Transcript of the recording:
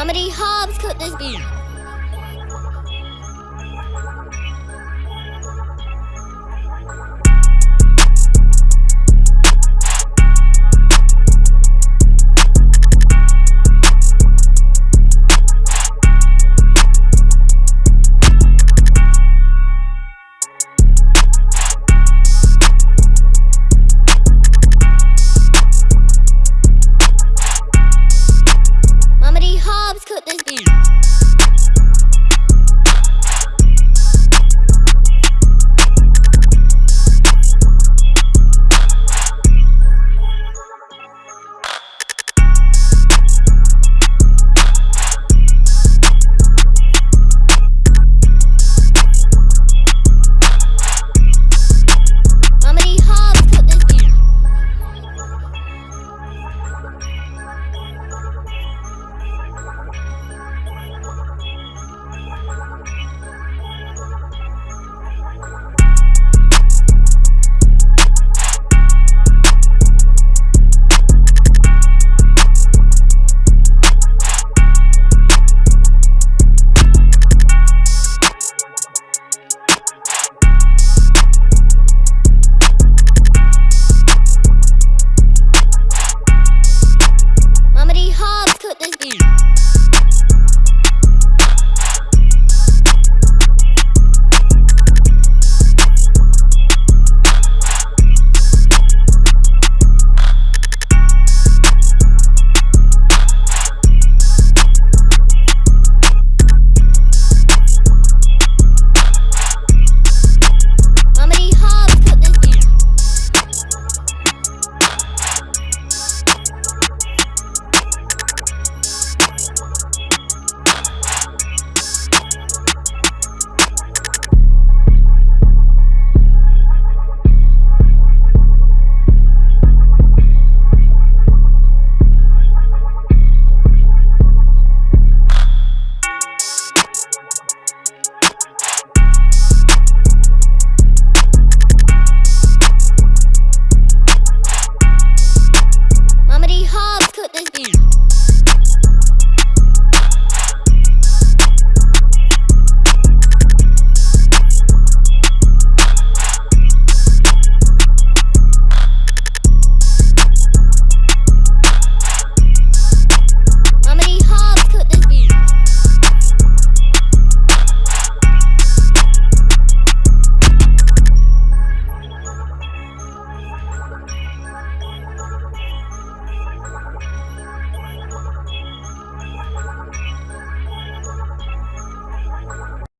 Mama D Hobbs cooked this beef.